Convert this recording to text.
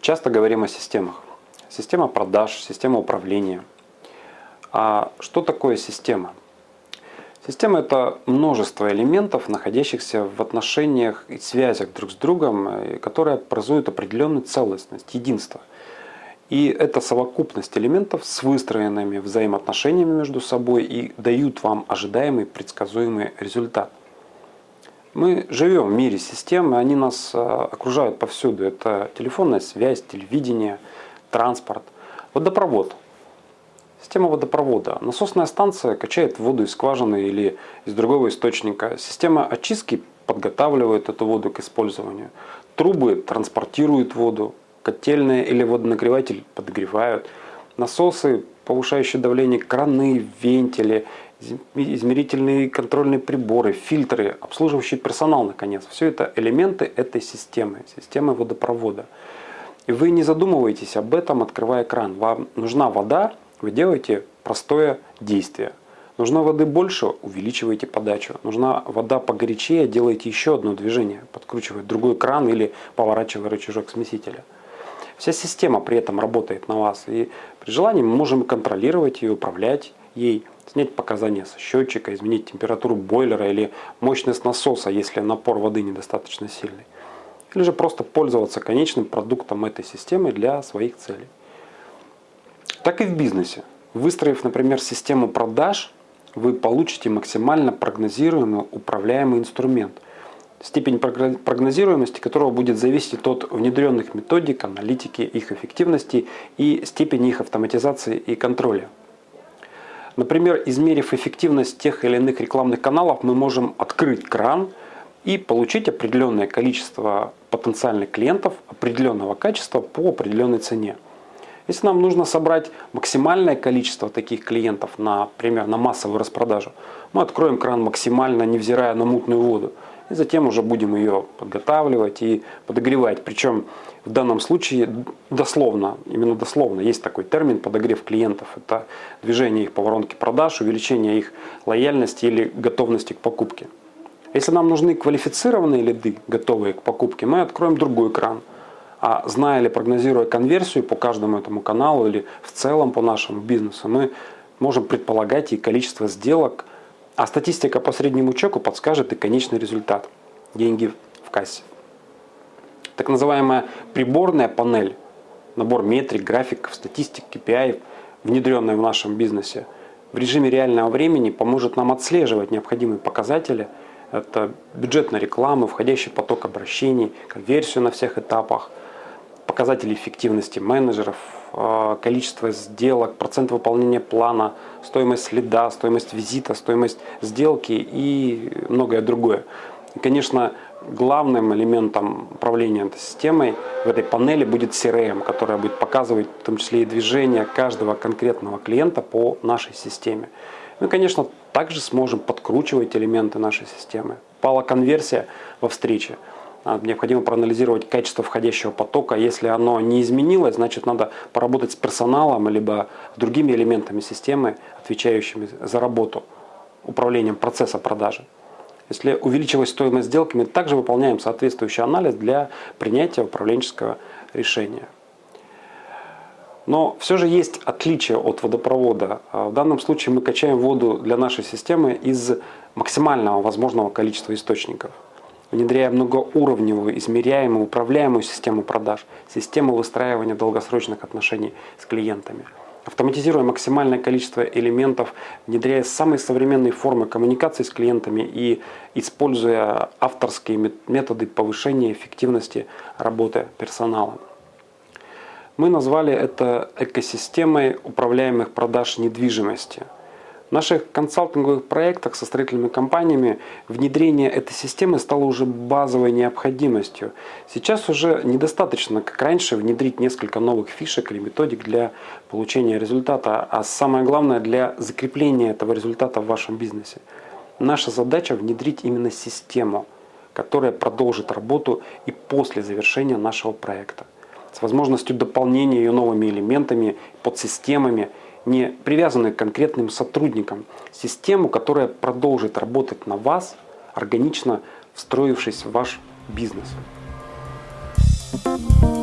часто говорим о системах. Система продаж, система управления. А что такое система? Система – это множество элементов, находящихся в отношениях и связях друг с другом, э, которые образуют определенную целостность, единство. И это совокупность элементов с выстроенными взаимоотношениями между собой и дают вам ожидаемый предсказуемый результат. Мы живем в мире систем, и они нас э, окружают повсюду. Это телефонная связь, телевидение, транспорт, водопровод. Система водопровода. Насосная станция качает воду из скважины или из другого источника. Система очистки подготавливает эту воду к использованию. Трубы транспортируют воду. Котельная или водонагреватель подогревают. Насосы, повышающие давление, краны, вентили, измерительные контрольные приборы, фильтры, обслуживающий персонал, наконец. Все это элементы этой системы, системы водопровода. И вы не задумываетесь об этом, открывая кран. Вам нужна вода, вы делаете простое действие. Нужна воды больше, увеличиваете подачу. Нужна вода погорячее, делаете еще одно движение, подкручивая другой кран или поворачивая рычажок смесителя. Вся система при этом работает на вас. И при желании мы можем контролировать ее, управлять ей, снять показания со счетчика, изменить температуру бойлера или мощность насоса, если напор воды недостаточно сильный. Или же просто пользоваться конечным продуктом этой системы для своих целей так и в бизнесе. Выстроив, например, систему продаж, вы получите максимально прогнозируемый управляемый инструмент, степень прогнозируемости которого будет зависеть от внедренных методик, аналитики, их эффективности и степени их автоматизации и контроля. Например, измерив эффективность тех или иных рекламных каналов, мы можем открыть кран и получить определенное количество потенциальных клиентов определенного качества по определенной цене. Если нам нужно собрать максимальное количество таких клиентов, например, на массовую распродажу, мы откроем кран максимально, невзирая на мутную воду. И затем уже будем ее подготавливать и подогревать. Причем в данном случае дословно, именно дословно, есть такой термин подогрев клиентов. Это движение их по воронке продаж, увеличение их лояльности или готовности к покупке. Если нам нужны квалифицированные лиды, готовые к покупке, мы откроем другой кран – а зная или прогнозируя конверсию по каждому этому каналу или в целом по нашему бизнесу, мы можем предполагать и количество сделок, а статистика по среднему чеку подскажет и конечный результат – деньги в кассе. Так называемая приборная панель, набор метрик, графиков, статистик, KPI, внедренная в нашем бизнесе, в режиме реального времени поможет нам отслеживать необходимые показатели. Это бюджетная реклама, входящий поток обращений, конверсию на всех этапах – показатели эффективности менеджеров, э, количество сделок, процент выполнения плана, стоимость следа, стоимость визита, стоимость сделки и многое другое. И, конечно, главным элементом управления этой системой в этой панели будет CRM, которая будет показывать в том числе и движение каждого конкретного клиента по нашей системе. Мы, конечно, также сможем подкручивать элементы нашей системы. Пала конверсия во встрече. А, необходимо проанализировать качество входящего потока. Если оно не изменилось, значит надо поработать с персоналом, либо с другими элементами системы, отвечающими за работу, управлением процесса продажи. Если увеличилась стоимость сделки, мы также выполняем соответствующий анализ для принятия управленческого решения. Но все же есть отличие от водопровода. А, в данном случае мы качаем воду для нашей системы из максимального возможного количества источников внедряя многоуровневую, измеряемую, управляемую систему продаж, систему выстраивания долгосрочных отношений с клиентами. Автоматизируя максимальное количество элементов, внедряя самые современные формы коммуникации с клиентами и используя авторские методы повышения эффективности работы персонала. Мы назвали это экосистемой управляемых продаж недвижимости – в наших консалтинговых проектах со строительными компаниями внедрение этой системы стало уже базовой необходимостью. Сейчас уже недостаточно, как раньше, внедрить несколько новых фишек или методик для получения результата, а самое главное для закрепления этого результата в вашем бизнесе. Наша задача внедрить именно систему, которая продолжит работу и после завершения нашего проекта. С возможностью дополнения ее новыми элементами, подсистемами – не привязаны к конкретным сотрудникам. Систему, которая продолжит работать на вас, органично встроившись в ваш бизнес. Thank you.